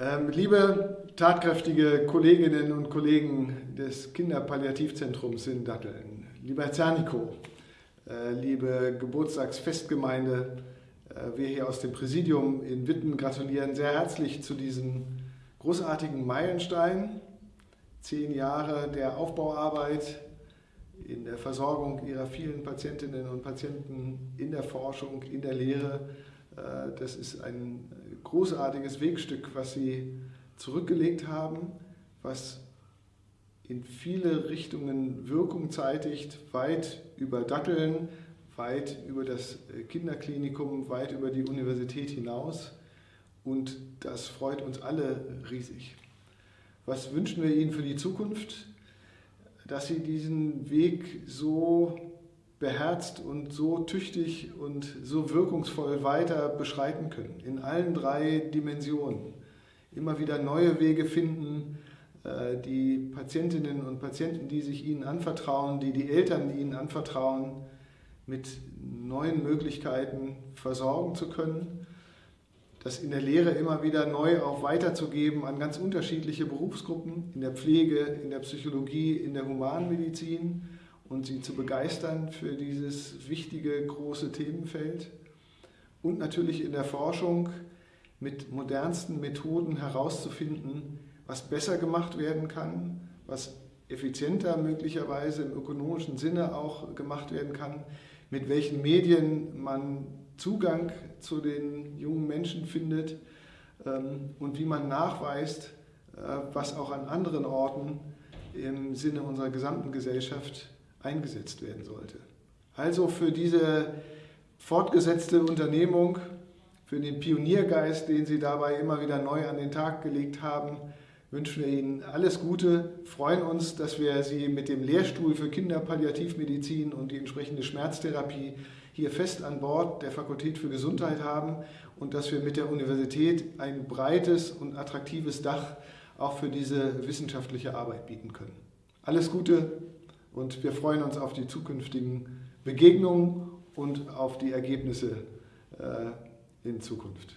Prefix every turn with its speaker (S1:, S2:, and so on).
S1: Ähm, liebe tatkräftige Kolleginnen und Kollegen des Kinderpalliativzentrums in Datteln, lieber Herr Zerniko, äh, liebe Geburtstagsfestgemeinde, äh, wir hier aus dem Präsidium in Witten gratulieren sehr herzlich zu diesem großartigen Meilenstein. Zehn Jahre der Aufbauarbeit in der Versorgung Ihrer vielen Patientinnen und Patienten, in der Forschung, in der Lehre. Äh, das ist ein großartiges Wegstück, was Sie zurückgelegt haben, was in viele Richtungen Wirkung zeitigt, weit über Datteln, weit über das Kinderklinikum, weit über die Universität hinaus. Und das freut uns alle riesig. Was wünschen wir Ihnen für die Zukunft? Dass Sie diesen Weg so beherzt und so tüchtig und so wirkungsvoll weiter beschreiten können, in allen drei Dimensionen. Immer wieder neue Wege finden, äh, die Patientinnen und Patienten, die sich ihnen anvertrauen, die die Eltern, die ihnen anvertrauen, mit neuen Möglichkeiten versorgen zu können. Das in der Lehre immer wieder neu auch weiterzugeben an ganz unterschiedliche Berufsgruppen, in der Pflege, in der Psychologie, in der Humanmedizin und sie zu begeistern für dieses wichtige, große Themenfeld. Und natürlich in der Forschung mit modernsten Methoden herauszufinden, was besser gemacht werden kann, was effizienter möglicherweise im ökonomischen Sinne auch gemacht werden kann, mit welchen Medien man Zugang zu den jungen Menschen findet ähm, und wie man nachweist, äh, was auch an anderen Orten im Sinne unserer gesamten Gesellschaft eingesetzt werden sollte. Also für diese fortgesetzte Unternehmung, für den Pioniergeist, den Sie dabei immer wieder neu an den Tag gelegt haben, wünschen wir Ihnen alles Gute, freuen uns, dass wir Sie mit dem Lehrstuhl für Kinderpalliativmedizin und die entsprechende Schmerztherapie hier fest an Bord der Fakultät für Gesundheit haben und dass wir mit der Universität ein breites und attraktives Dach auch für diese wissenschaftliche Arbeit bieten können. Alles Gute, und wir freuen uns auf die zukünftigen Begegnungen und auf die Ergebnisse äh, in Zukunft.